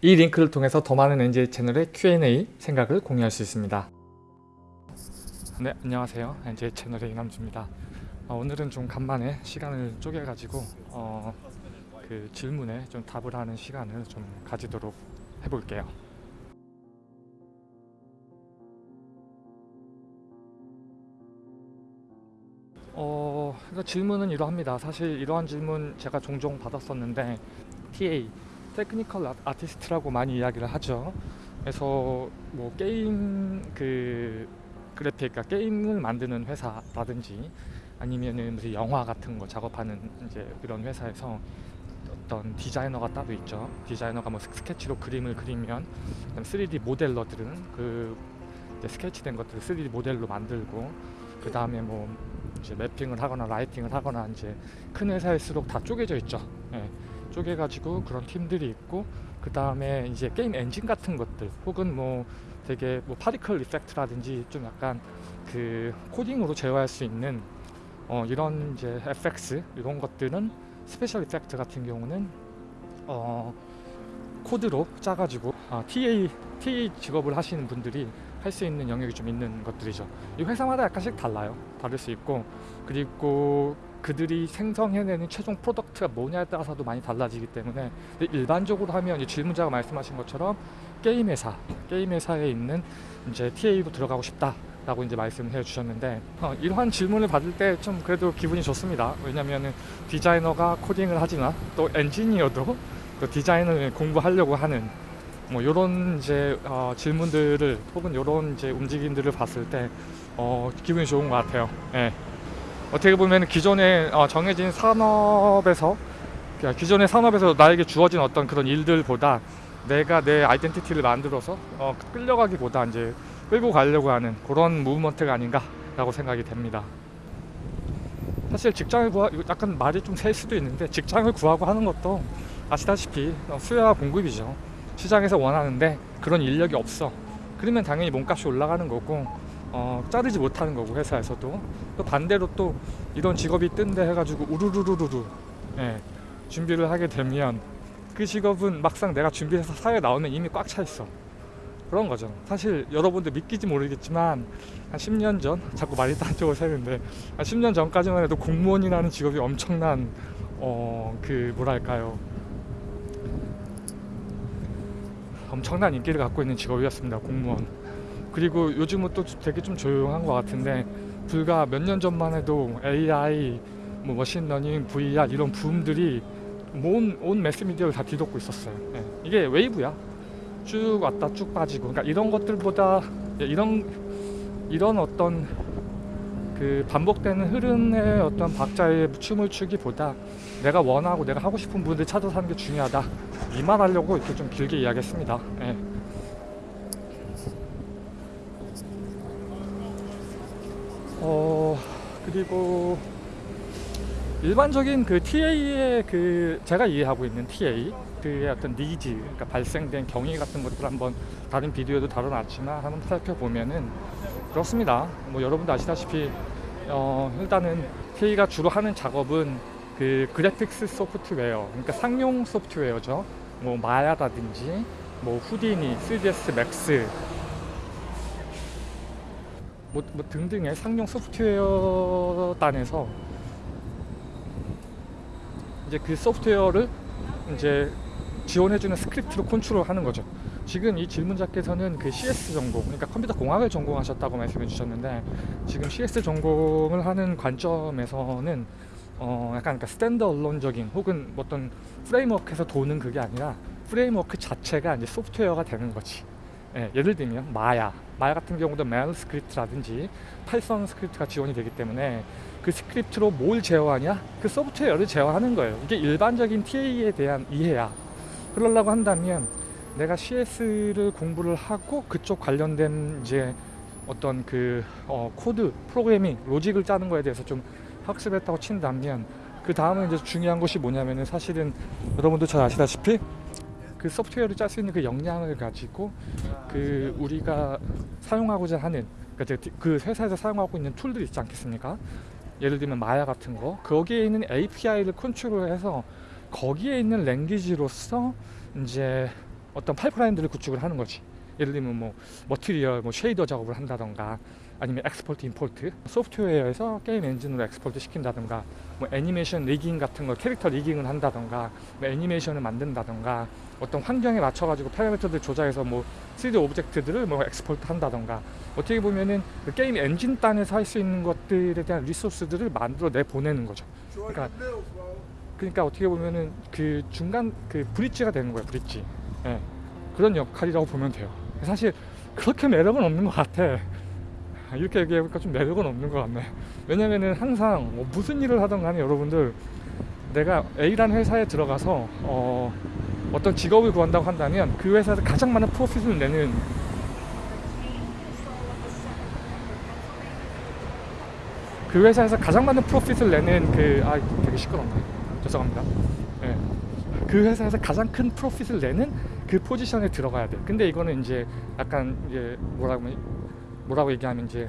이 링크를 통해서 더 많은 NJ 채널의 Q&A 생각을 공유할 수 있습니다. 네, 안녕하세요. NJ 채널의 이남주입니다. 어, 오늘은 좀 간만에 시간을 쪼개가지고 어, 그 질문에 좀 답을 하는 시간을 좀 가지도록 해볼게요. 어, 그러니까 질문은 이러합니다. 사실 이러한 질문 제가 종종 받았었는데 TA, technical 아- 아티스트라고 많이 이야기를 하죠. 그래서 뭐 게임 그 그래픽, 그러니까 게임을 만드는 회사라든지 아니면은 무슨 영화 같은 거 작업하는 이제 그런 회사에서 어떤 디자이너가 따로 있죠. 디자이너가 뭐 스- 스케치로 그림을 그리면 그다음 3D 모델러들은 그 스케치된 것들을 3D 모델로 만들고 그 다음에 뭐 이제 mapping을 하거나 lighting을 하거나 이제 큰 회사일수록 다 쪼개져 있죠. 예, 쪼개가지고 그런 팀들이 있고 그 다음에 이제 게임 엔진 같은 것들 혹은 뭐 되게 뭐 particle effect라든지 좀 약간 그 코딩으로 제어할 수 있는 어 이런 이제 FX 이런 것들은 special effect 같은 경우는 어 코드로 짜가지고 아, TA TA 직업을 하시는 분들이 할 수 있는 영역이 좀 있는 것들이죠. 이 회사마다 약간씩 달라요. 다를 수 있고 그리고 그들이 생성해내는 최종 product가 뭐냐에 따라서도 많이 달라지기 때문에 일반적으로 하면 이 질문자가 말씀하신 것처럼 게임 회사, 게임 회사에 있는 이제 TA로 들어가고 싶다 라고 이제 말씀을 해주셨는데 어, 이러한 질문을 받을 때 좀 그래도 기분이 좋습니다. 왜냐면은 디자이너가 코딩을 하지만 또 엔지니어도 또 디자인을 공부하려고 하는 뭐 이런 이제 어, 질문들을 혹은 이런 이제 움직임들을 봤을 때 어, 기분이 좋은 것 같아요. 예. 어떻게 보면 기존에 어, 정해진 산업에서 그러니까 기존의 산업에서 나에게 주어진 어떤 그런 일들보다 내가 내 아이덴티티를 만들어서 어, 끌려가기보다 이제 끌고 가려고 하는 그런 무브먼트가 아닌가라고 생각이 됩니다. 사실 직장을 구하 이거 약간 말이 좀 셀 수도 있는데 직장을 구하고 하는 것도 아시다시피 어, 수요와 공급이죠. 시장에서 원하는데 그런 인력이 없어. 그러면 당연히 몸값이 올라가는 거고 어, 자르지 못하는 거고 회사에서도 또 반대로 또 이런 직업이 뜬다 해가지고 우르르르르르 예, 준비를 하게 되면 그 직업은 막상 내가 준비해서 사회에 나오면 이미 꽉 차 있어. 그런 거죠. 사실 여러분들 믿기지 모르겠지만 한 10년 전 자꾸 말이 딴 쪽으로 새는데 한 10년 전까지만 해도 공무원이라는 직업이 엄청난 어 그 뭐랄까요 엄청난 인기를 갖고 있는 직업이었습니다. 공무원. 그리고 요즘은 또 되게 좀 조용한 것 같은데 불과 몇 년 전만 해도 AI, 뭐 machine learning, VR 이런 붐들이 온, 온 매스미디어를 다 뒤덮고 있었어요. 예. 이게 wave야. 쭉 왔다 쭉 빠지고. 그러니까 이런 것들보다 예, 이런 이런 어떤 그 반복되는 흐름의 어떤 박자에 춤을 추기보다 내가 원하고 내가 하고 싶은 부분을 찾아서 하는 게 중요하다. 이 말 하려고 이렇게 좀 길게 이야기했습니다. 예. 어 그리고 일반적인 그 TA의 그 제가 이해하고 있는 TA 그의 어떤 니즈 그러니까 발생된 경위 같은 것들 한번 다른 비디오도 다뤄놨지만 한번 살펴보면은 그렇습니다. 뭐 여러분도 아시다시피 어 일단은 TA가 주로 하는 작업은 그 graphics 소프트웨어 그러니까 상용 소프트웨어죠. 뭐 Maya라든지 뭐 Houdini, 3ds Max 뭐, 뭐 등등의 상용 소프트웨어단에서 이제 그 소프트웨어를 이제 지원해주는 script로 컨트롤하는 거죠. 지금 이 질문자께서는 그 CS 전공, 그러니까 컴퓨터 공학을 전공하셨다고 말씀해 주셨는데 지금 CS 전공을 하는 관점에서는 어 약간 그러니까 standalone적인 혹은 어떤 framework에서 도는 그게 아니라 framework 자체가 이제 소프트웨어가 되는 거지. 예, 예를 들면 Maya, Maya 같은 경우도 MEL script라든지 Python script가 지원이 되기 때문에 그 script로 뭘 제어하냐? 그 소프트웨어를 제어하는 거예요. 이게 일반적인 TA에 대한 이해야. 그러려고 한다면 내가 CS를 공부를 하고 그쪽 관련된 이제 어떤 그 어, 코드, 프로그래밍, 로직을 짜는 거에 대해서 좀 학습했다고 친다면 그 다음에 이제 중요한 것이 뭐냐면은 사실은 여러분도 잘 아시다시피 그 소프트웨어를 짤 수 있는 그 역량을 가지고 그 우리가 사용하고자 하는 이제 그 회사에서 사용하고 있는 tool들 있지 않겠습니까? 예를 들면 마야 같은 거 거기에 있는 API를 컨트롤해서 거기에 있는 language로서 이제 어떤 파이프라인들을 구축을 하는 거지. 예를 들면 뭐 material, 뭐 shader 작업을 한다던가 아니면 export import 소프트웨어에서 게임 엔진으로 export 시킨다던가 뭐 애니메이션 rigging 같은 거 캐릭터 rigging을 한다던가 뭐 애니메이션을 만든다던가 어떤 환경에 맞춰 가지고 파라미터들 조작해서 뭐 3D object들을 뭐 export 한다던가 어떻게 보면은 그 게임 엔진 단에서 할 수 있는 것들에 대한 resource들을 만들어 내 보내는 거죠. 그러니까 그러니까 어떻게 보면은 그 중간 그 브릿지가 되는 거예요. 브릿지. 예. 그런 역할이라고 보면 돼요. 사실 그렇게 매력은 없는 것 같아. 아, 이렇게 얘기해보니까 좀 매력은 없는 것 같네. 왜냐면은 항상 뭐 무슨 일을 하던 간에 여러분들 내가 A라는 회사에 들어가서 어, 어떤 직업을 구한다고 한다면 그 회사에서 가장 많은 프로핏을 내는 그 회사에서 가장 많은 프로핏을 내는 그 아 되게 시끄럽네 죄송합니다 예. 그 회사에서 가장 큰 프로핏을 내는 그 포지션에 들어가야 돼 근데 이거는 이제 약간 이제 뭐라고 하면- 뭐라고 얘기하면 이제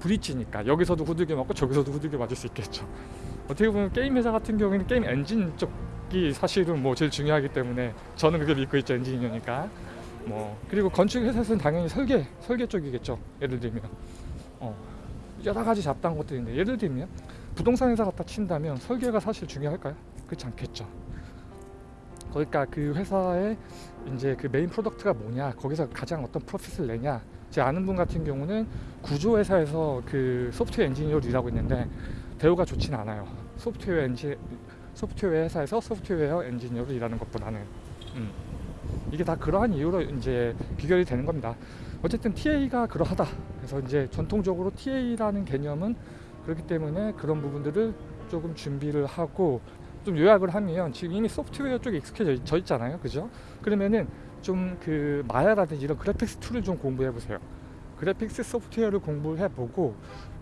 브릿지니까 여기서도 후들겨 맞고 저기서도 후들겨 맞을 수 있겠죠 어떻게 보면 게임 회사 같은 경우에는 게임 엔진 쪽이 사실은 뭐 제일 중요하기 때문에 저는 그게 믿고 있죠 엔지니어니까 뭐 그리고 건축 회사에서는 당연히 설계 설계 쪽이겠죠 예를 들면 어 여러 가지 잡다한 것들인데 예를 들면 부동산 회사 갖다 친다면 설계가 사실 중요할까요? 그렇지 않겠죠. 그러니까 그 회사의 이제 그 main product가 뭐냐, 거기서 가장 어떤 profit을 내냐. 제 아는 분 같은 경우는 구조 회사에서 그 소프트웨어 엔지니어로 일하고 있는데 대우가 좋진 않아요. 소프트웨어 엔지 소프트웨어 회사에서 소프트웨어 엔지니어로 일하는 것보다는 음. 이게 다 그러한 이유로 이제 비결이 되는 겁니다. 어쨌든 TA가 그러하다. 그래서 이제 전통적으로 TA라는 개념은 그렇기 때문에 그런 부분들을 조금 준비를 하고 좀 요약을 하면 지금 이미 소프트웨어 쪽에 익숙해져 있잖아요. 그죠? 그러면은 좀 그 Maya라든지 이런 graphics tool을 좀 공부해 보세요. graphics 소프트웨어를 공부해 보고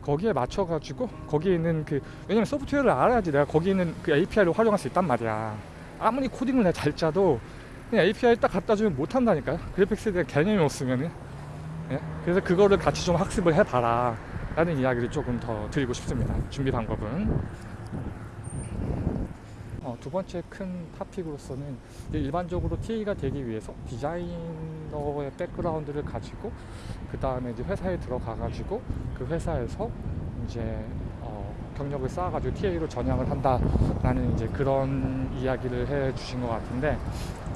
거기에 맞춰 가지고 거기에 있는 그 왜냐면 소프트웨어를 알아야지 내가 거기 있는 그 API를 활용할 수 있단 말이야. 아무리 코딩을 내가 잘 짜도 그냥 API 딱 갖다 주면 못 한다니까요. 그래픽스에 대한 개념이 없으면은. 예? 그래서 그거를 같이 좀 학습을 해봐라 라는 이야기를 조금 더 드리고 싶습니다 준비 방법은 어, 두 번째 큰 타픽으로서는 이제 일반적으로 TA가 되기 위해서 디자이너의 백그라운드를 가지고 그 다음에 이제 회사에 들어가 가지고 그 회사에서 이제 어, 경력을 쌓아가지고 TA로 전향을 한다라는 이제 그런 이야기를 해 주신 것 같은데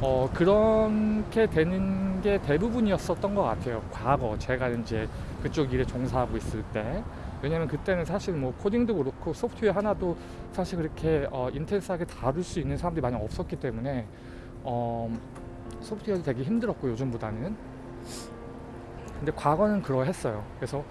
어, 그렇게 되는 게 대부분이었었던 것 같아요. 과거 제가 이제 그쪽 일에 종사하고 있을 때. 왜냐면 그때는 사실 뭐 코딩도 그렇고 소프트웨어 하나도 사실 그렇게 어, 인텐스하게 다룰 수 있는 사람들이 많이 없었기 때문에 어, 소프트웨어도 되게 힘들었고 요즘보다는. 근데 과거는 그러했어요. 그래서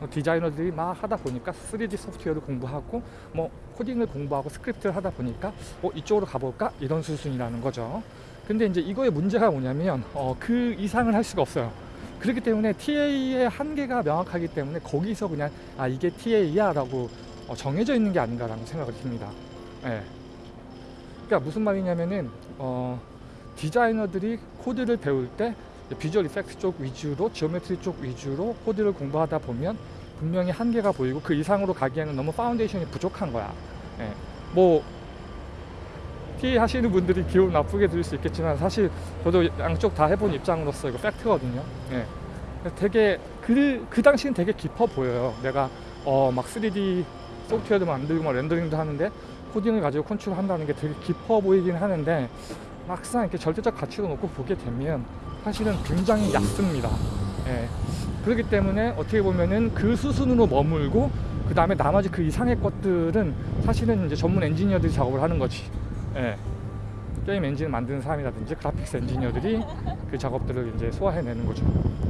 어, 디자이너들이 막 하다 보니까 3D 소프트웨어를 공부하고 뭐 코딩을 공부하고 스크립트를 하다 보니까 어, 이쪽으로 가볼까 이런 수순이라는 거죠. 근데 이제 이거의 문제가 뭐냐면 어, 그 이상을 할 수가 없어요. 그렇기 때문에 TA의 한계가 명확하기 때문에 거기서 그냥 아 이게 TA야 라고 어, 정해져 있는 게 아닌가라는 생각을 듭니다. 예. 그러니까 무슨 말이냐면은 어, 디자이너들이 코드를 배울 때 visual effect 쪽 위주로 geometry 쪽 위주로 코드를 공부하다 보면 분명히 한계가 보이고 그 이상으로 가기에는 너무 foundation이 부족한 거야. 예. 뭐 TA 하시는 분들이 기분 나쁘게 들을 수 있겠지만 사실 저도 양쪽 다 해본 입장으로서 이거 팩트거든요. 예. 되게 그, 그 당시는 되게 깊어 보여요. 내가 어 막 3D 소프트웨어도 만들고 막 렌더링도 하는데 코딩을 가지고 컨트롤 한다는 게 되게 깊어 보이긴 하는데 막상 이렇게 절대적 가치로 놓고 보게 되면 사실은 굉장히 얕습니다. 예. 그렇기 때문에 어떻게 보면은 그 수순으로 머물고 그 다음에 나머지 그 이상의 것들은 사실은 이제 전문 엔지니어들이 작업을 하는 거지. 예. 게임 엔진을 만드는 사람이라든지 그래픽스 엔지니어들이 그 작업들을 이제 소화해내는 거죠.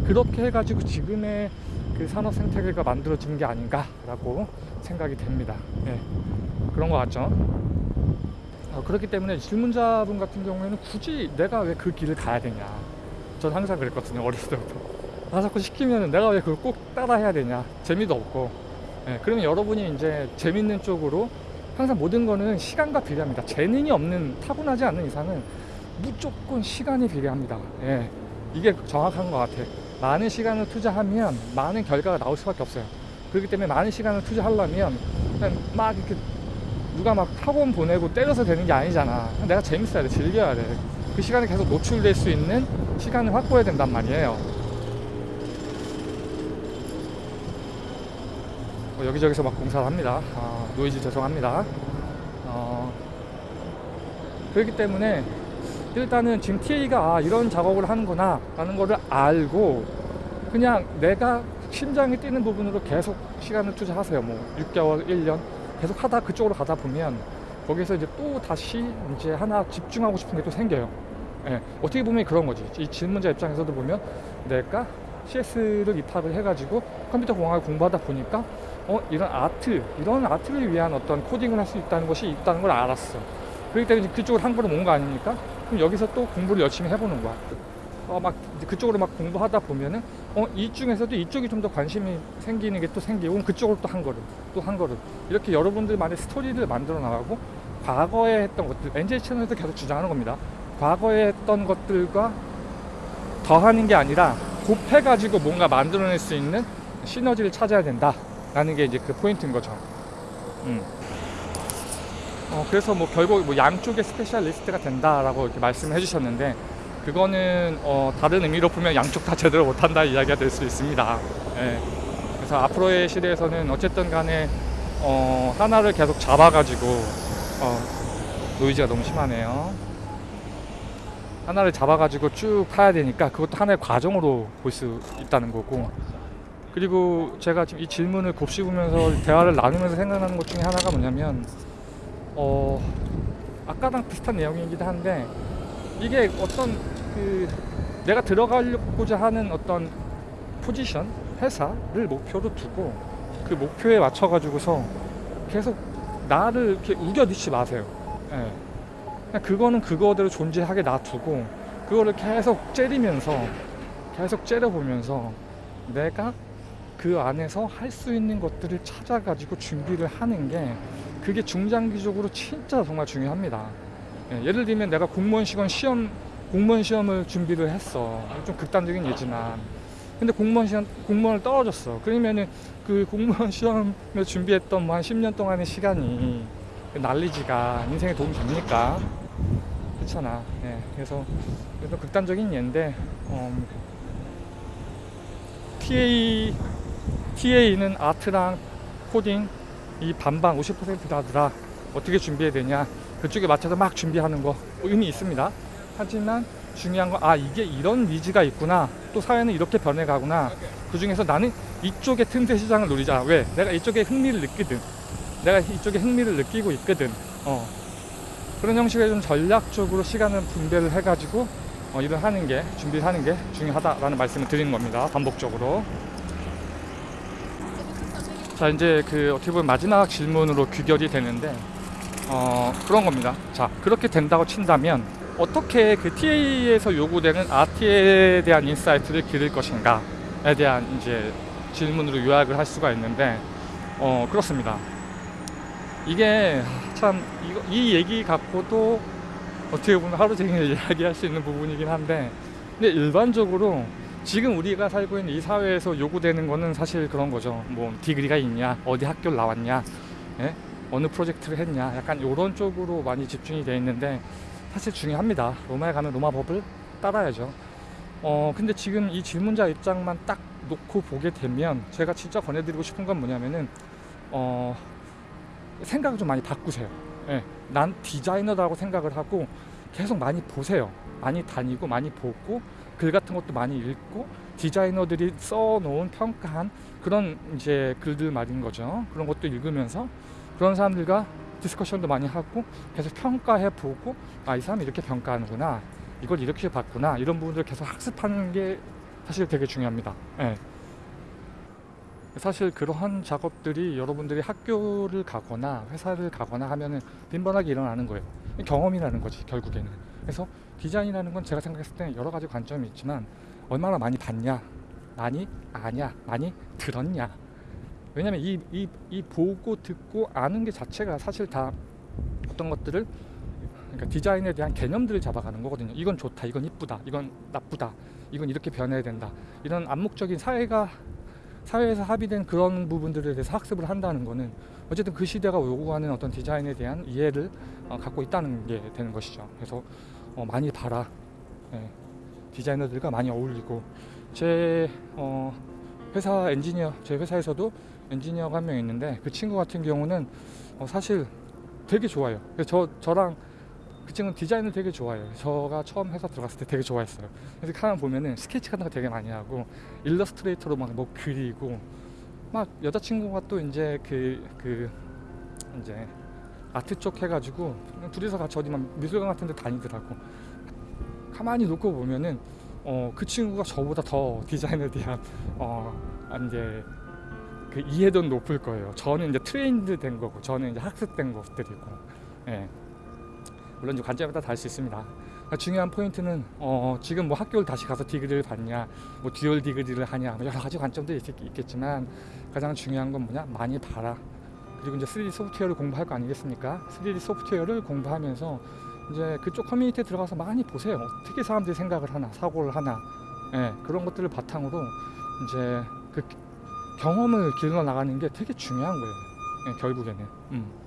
그렇게 해가지고 지금의 그 산업 생태계가 만들어진 게 아닌가라고 생각이 됩니다. 예. 그런 것 같죠. 어, 그렇기 때문에 질문자분 같은 경우에는 굳이 내가 왜 그 길을 가야 되냐. 전 항상 그랬거든요. 어렸을 때부터. 나 자꾸 시키면 내가 왜 그걸 꼭 따라 해야 되냐. 재미도 없고. 예, 그러면 여러분이 이제 재밌는 쪽으로 항상 모든 거는 시간과 비례합니다. 재능이 없는 타고나지 않는 이상은 무조건 시간이 비례합니다. 예, 이게 정확한 것 같아. 많은 시간을 투자하면 많은 결과가 나올 수밖에 없어요. 그렇기 때문에 많은 시간을 투자하려면 그냥 막 이렇게 누가 막 학원 보내고 때려서 되는 게 아니잖아. 내가 재밌어야 돼, 즐겨야 돼. 그 시간에 계속 노출될 수 있는 시간을 확보해야 된단 말이에요. 어, 여기저기서 막 공사를 합니다. 아, 노이즈 죄송합니다. 어, 그렇기 때문에 일단은 지금 TA가 아, 이런 작업을 하는구나 라는 거를 알고 그냥 내가 심장이 뛰는 부분으로 계속 시간을 투자하세요. 뭐 6개월, 1년 계속 하다 그쪽으로 가다 보면 거기서 이제 또 다시 이제 하나 집중하고 싶은 게 또 생겨요. 예, 어떻게 보면 그런 거지. 이 질문자 입장에서도 보면 내가 CS를 입학을 해가지고 컴퓨터 공학을 공부하다 보니까 어 이런 아트 이런 아트를 위한 어떤 코딩을 할 수 있다는 것이 있다는 걸 알았어. 그렇기 때문에 그쪽으로 한 걸음 온거 아닙니까? 그럼 여기서 또 공부를 열심히 해보는 거야. 어, 막 그쪽으로 막 공부하다 보면은 어, 이 중에서도 이쪽이 좀 더 관심이 생기는 게 또 생기고 그쪽으로 또 한 걸음 또 한 걸음 이렇게 여러분들만의 스토리를 만들어 나가고 과거에 했던 것들 NJ 채널에서 계속 주장하는 겁니다. 과거에 했던 것들과 더하는 게 아니라 곱해가지고 뭔가 만들어낼 수 있는 시너지를 찾아야 된다 라는 게 이제 그 포인트인 거죠. 음. 어, 그래서 뭐 결국 뭐 양쪽의 specialist가 된다라고 이렇게 말씀을 해주셨는데 그거는 어, 다른 의미로 보면 양쪽 다 제대로 못한다 이야기가 될 수 있습니다. 예. 그래서 앞으로의 시대에서는 어쨌든 간에 어, 하나를 계속 잡아가지고 어, 노이즈가 너무 심하네요. 하나를 잡아가지고 쭉 파야 되니까 그것도 하나의 과정으로 볼 수 있다는 거고 그리고 제가 지금 이 질문을 곱씹으면서 대화를 나누면서 생각나는 것 중에 하나가 뭐냐면 어 아까랑 비슷한 내용이기도 한데 이게 어떤 그 내가 들어가려고자 하는 어떤 포지션 회사를 목표로 두고 그 목표에 맞춰 가지고서 계속 나를 이렇게 우겨넣지 마세요. 예. 그거는 그거대로 존재하게 놔두고 그거를 계속 째리면서 계속 째려보면서 내가 그 안에서 할 수 있는 것들을 찾아가지고 준비를 하는 게 그게 중장기적으로 진짜 정말 중요합니다. 예, 예를 들면 내가 공무원 시험 시험 공무원 시험을 준비를 했어. 좀 극단적인 예지만. 근데 공무원 시험 공무원을 떨어졌어. 그러면은 그 공무원 시험을 준비했던 뭐 한 10년 동안의 시간이 난리지가 인생에 도움이 됩니까? 그렇잖아. 예, 그래서 그래서 극단적인 예인데 음, TA TA는 아트랑 코딩 이 반반 50%라더라 어떻게 준비해야 되냐 그쪽에 맞춰서 막 준비하는 거 의미 있습니다. 하지만 중요한 건 아 이게 이런 니즈가 있구나. 또 사회는 이렇게 변해가구나. 그 중에서 나는 이쪽의 틈새 시장을 노리자. 왜? 내가 이쪽에 흥미를 느끼든 내가 이쪽에 흥미를 느끼고 있거든. 어. 그런 형식의 좀 전략적으로 시간을 분배를 해가지고 어, 일을 하는 게 준비를 하는 게 중요하다라는 말씀을 드리는 겁니다. 반복적으로 자 이제 그 어떻게 보면 마지막 질문으로 귀결이 되는데 어 그런 겁니다. 자 그렇게 된다고 친다면 어떻게 그 TA에서 요구되는 art에 대한 insight를 기를 것인가에 대한 이제 질문으로 요약을 할 수가 있는데 어 그렇습니다. 이게 참 이거, 이 얘기 갖고도 어떻게 보면 하루 종일 이야기할 수 있는 부분이긴 한데 근데 일반적으로 지금 우리가 살고 있는 이 사회에서 요구되는 거는 사실 그런 거죠. 뭐 디그리가 있냐, 어디 학교를 나왔냐, 예? 어느 프로젝트를 했냐, 약간 이런 쪽으로 많이 집중이 돼 있는데 사실 중요합니다. 로마에 가면 로마 법을 따라야죠. 어 근데 지금 이 질문자 입장만 딱 놓고 보게 되면 제가 진짜 권해드리고 싶은 건 뭐냐면은 어 생각을 좀 많이 바꾸세요. 예, 난 디자이너라고 생각을 하고 계속 많이 보세요. 많이 다니고 많이 보고 글 같은 것도 많이 읽고 디자이너들이 써놓은 평가한 그런 이제 글들 말인 거죠. 그런 것도 읽으면서 그런 사람들과 디스커션도 많이 하고 계속 평가해 보고 아 이 사람이 이렇게 평가하는구나 이걸 이렇게 봤구나 이런 부분들을 계속 학습하는 게 사실 되게 중요합니다. 예. 사실 그러한 작업들이 여러분들이 학교를 가거나 회사를 가거나 하면 은 빈번하게 일어나는 거예요. 경험이라는 거지 결국에는. 그래서 디자인이라는 건 제가 생각했을 때 여러 가지 관점이 있지만 얼마나 많이 봤냐, 많이 아냐, 많이 들었냐. 왜냐면 이, 이, 이 보고 듣고 아는 게 자체가 사실 다 어떤 것들을 그러니까 디자인에 대한 개념들을 잡아가는 거거든요. 이건 좋다, 이건 이쁘다, 이건 나쁘다, 이건 이렇게 변해야 된다. 이런 암묵적인 사회가 사회에서 합의된 그런 부분들에 대해서 학습을 한다는 거는 어쨌든 그 시대가 요구하는 어떤 디자인에 대한 이해를 어, 갖고 있다는 게 되는 것이죠. 그래서 어, 많이 봐라. 예, 디자이너들과 많이 어울리고 제 어, 회사 엔지니어 제 회사에서도 엔지니어가 한 명 있는데 그 친구 같은 경우는 어, 사실 되게 좋아요. 저 저랑 그 친구는 디자인을 되게 좋아해요. 저가 처음 회사 들어갔을 때 되게 좋아했어요. 그래서 카면 보면은 스케치 같은 거 되게 많이 하고 일러스트레이터로 막 뭐 그리고 막 여자친구가 또 이제 그 그 이제 아트 쪽 해가지고 둘이서 같이 어디 막 미술관 같은 데 다니더라고. 가만히 놓고 보면은 어, 그 친구가 저보다 더 디자인에 대한 어, 이제 그 이해도는 높을 거예요. 저는 이제 trained 된 거고, 저는 이제 학습된 것들이고, 예. 물론 관점에 따라 다를 수 있습니다. 그러니까 중요한 포인트는 어, 지금 뭐 학교를 다시 가서 degree를 받냐, 뭐 dual degree를 하냐, 뭐 여러 가지 관점도 있, 있겠지만 가장 중요한 건 뭐냐, 많이 봐라. 그리고 이제 3D 소프트웨어를 공부할 거 아니겠습니까? 3D 소프트웨어를 공부하면서 이제 그쪽 커뮤니티에 들어가서 많이 보세요. 어떻게 사람들이 생각을 하나, 사고를 하나, 예, 그런 것들을 바탕으로 이제 그 경험을 길러 나가는 게 되게 중요한 거예요. 예, 결국에는. 음.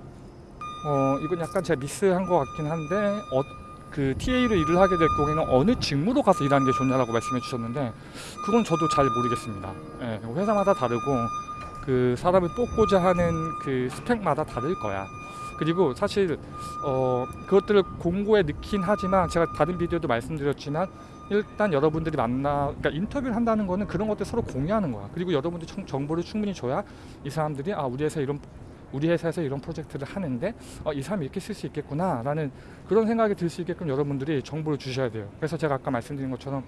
어, 이건 약간 제가 miss한 것 같긴 한데, 어, 그 TA로 일을 하게 될 경우에는 어느 직무로 가서 일하는 게 좋냐라고 말씀해 주셨는데, 그건 저도 잘 모르겠습니다. 예, 회사마다 다르고, 그 사람을 뽑고자 하는 그 스펙마다 다를 거야. 그리고 사실 어 그것들을 공고에 넣긴 하지만 제가 다른 비디오도 말씀드렸지만 일단 여러분들이 만나 그러니까 인터뷰를 한다는 거는 그런 것들 서로 공유하는 거야. 그리고 여러분들이 청- 정보를 충분히 줘야 이 사람들이 아 우리 회사 이런 우리 회사에서 이런 프로젝트를 하는데 어, 이 사람이 이렇게 쓸 수 있겠구나 라는 그런 생각이 들 수 있게끔 여러분들이 정보를 주셔야 돼요. 그래서 제가 아까 말씀드린 것처럼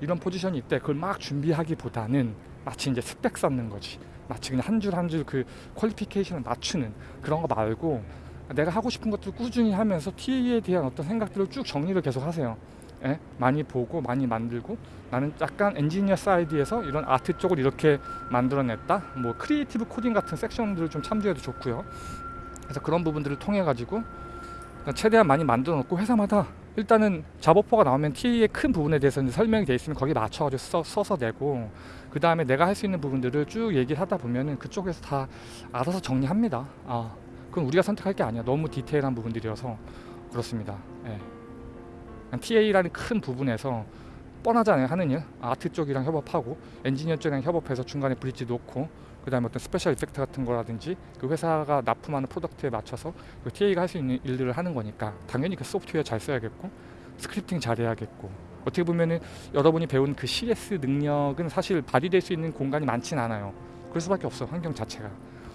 이런 포지션이 있대 그걸 막 준비하기보다는 마치 이제 스펙 쌓는 거지. 마치 그냥 한 줄 한 줄 그 qualification을 맞추는 그런 거 말고 내가 하고 싶은 것들을 꾸준히 하면서 TA에 대한 어떤 생각들을 쭉 정리를 계속 하세요. 예? 많이 보고 많이 만들고 나는 약간 engineer side에서 이런 아트 쪽을 이렇게 만들어냈다. 뭐 creative coding 같은 섹션들을 좀 참조해도 좋고요. 그래서 그런 부분들을 통해 가지고 최대한 많이 만들어 놓고 회사마다 일단은 job offer가 나오면 TA의 큰 부분에 대해서 이제 설명이 돼 있으면 거기에 맞춰가지고 써, 써서 내고 그 다음에 내가 할 수 있는 부분들을 쭉 얘기를 하다 보면은 그쪽에서 다 알아서 정리합니다. 아, 그건 우리가 선택할 게 아니야. 너무 디테일한 부분들이어서 그렇습니다. 예. TA라는 큰 부분에서 뻔하잖아요 하는 일. 아트 쪽이랑 협업하고 엔지니어 쪽이랑 협업해서 중간에 bridge 놓고 그 다음에 어떤 special effect 같은 거라든지 그 회사가 납품하는 product에 맞춰서 그 TA가 할 수 있는 일들을 하는 거니까 당연히 그 소프트웨어 잘 써야겠고 scripting 잘해야겠고. 어떻게 보면은 여러분이 배운 그 CS 능력은 사실 발휘될 수 있는 공간이 많진 않아요. 그럴 수밖에 없어 환경 자체가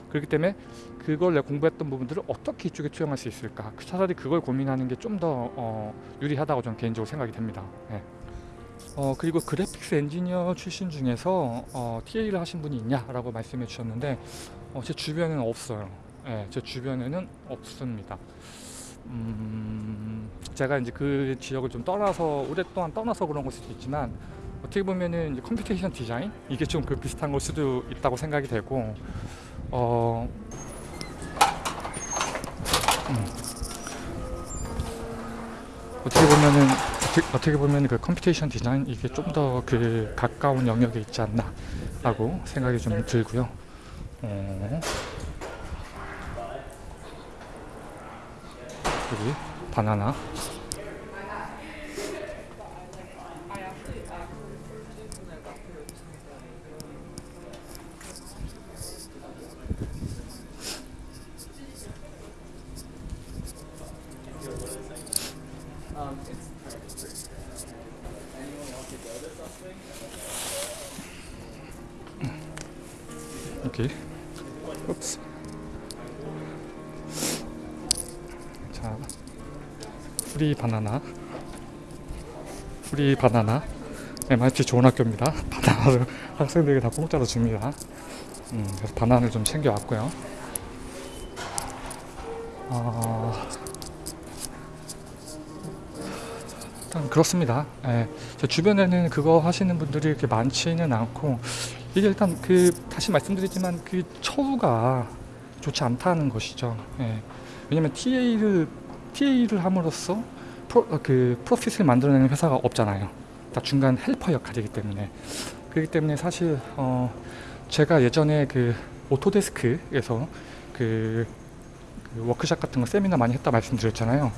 그렇기 때문에 그걸 내가 공부했던 부분들을 어떻게 이쪽에 투영할 수 있을까? 그 차라리 그걸 고민하는 게 좀더 어, 유리하다고 저는 개인적으로 생각이 됩니다. 예. 어, 그리고 graphics engineer 출신 중에서 어, TA를 하신 분이 있냐라고 말씀해 주셨는데 어, 제 주변에는 없어요. 예, 제 주변에는 없습니다. 음, 제가 이제 그 지역을 좀 떠나서 오랫동안 떠나서 그런 걸 수도 있지만 어떻게 보면은 computation design? 이게 좀 그 비슷한 걸 수도 있다고 생각이 되고 어 음. 어떻게 보면은 어떻게, 어떻게 보면 그 computation design 이게 좀 더 그 가까운 영역에 있지 않나 라고 생각이 좀 들고요. 어. 여기 바나나 Oops 자 free 바나나. free 바나나. MIT 좋은 학교입니다. 바나나를 학생들에게 다 공짜로 줍니다. 음, 그래서 바나나를 좀 챙겨왔고요. 어, 일단 그렇습니다. 예, 제 주변에는 그거 하시는 분들이 이렇게 많지는 않고 이게 일단 그 다시 말씀드리지만 그 처우가 좋지 않다는 것이죠. 예. 왜냐면 TA를 TA를 함으로써 프로, 어, 그 profit을 만들어내는 회사가 없잖아요. 다 중간 helper 역할이기 때문에 그렇기 때문에 사실 어 제가 예전에 그 오토데스크에서 그, 그 워크샵 같은 거 세미나 많이 했다 말씀드렸잖아요.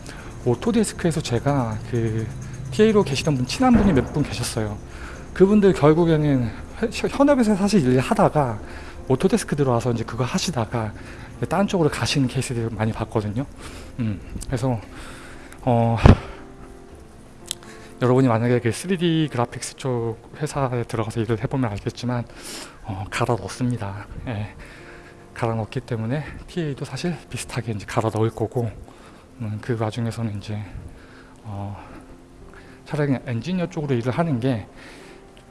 오토데스크에서 제가 그 TA로 계시던 분 친한 분이 몇 분 계셨어요. 그분들 결국에는 현- 현업에서 사실 일을 하다가 오토데스크 들어와서 이제 그거 하시다가 다른 쪽으로 가시는 케이스들을 많이 봤거든요. 음, 그래서 어, 여러분이 만약에 그 3D graphics 쪽 회사에 들어가서 일을 해보면 알겠지만 어, 갈아 넣습니다. 예, 갈아 넣기 때문에 TA도 사실 비슷하게 이제 갈아 넣을 거고 음, 그 와중에서는 이제 어, 차라리 엔지니어 쪽으로 일을 하는 게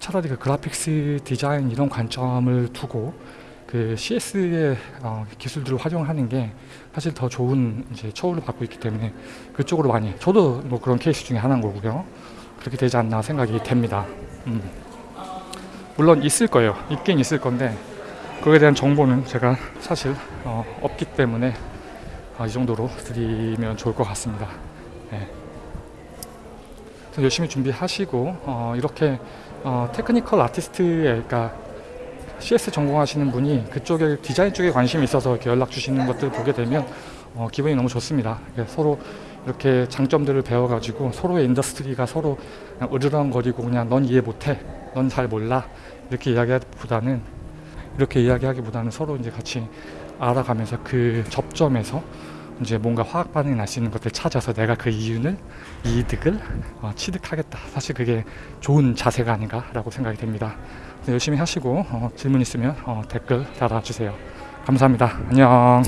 차라리 그 그래픽스 디자인 이런 관점을 두고 그 CS의 어, 기술들을 활용하는 게 사실 더 좋은 이제 처우를 받고 있기 때문에 그쪽으로 많이 저도 뭐 그런 케이스 중에 하나인 거고요. 그렇게 되지 않나 생각이 됩니다. 음. 물론 있을 거예요. 있긴 있을 건데 그거에 대한 정보는 제가 사실 어, 없기 때문에 어, 이 정도로 드리면 좋을 것 같습니다. 네. 열심히 준비하시고 어, 이렇게 어, technical artist에 그러니까 CS 전공하시는 분이 그쪽에 디자인 쪽에 관심이 있어서 이렇게 연락 주시는 것들 보게 되면 어, 기분이 너무 좋습니다. 서로 이렇게 장점들을 배워가지고 서로의 industry가 서로 으르렁거리고 그냥 넌 이해 못해, 넌 잘 몰라 이렇게 이야기하기보다는 이렇게 이야기하기보다는 서로 이제 같이 알아가면서 그 접점에서 이제 뭔가 화학 반응이 날 수 있는 것들 찾아서 내가 그 이윤을 이득을 어, 취득하겠다. 사실 그게 좋은 자세가 아닌가 라고 생각이 됩니다. 열심히 하시고 어, 질문 있으면 어, 댓글 달아주세요. 감사합니다. 안녕.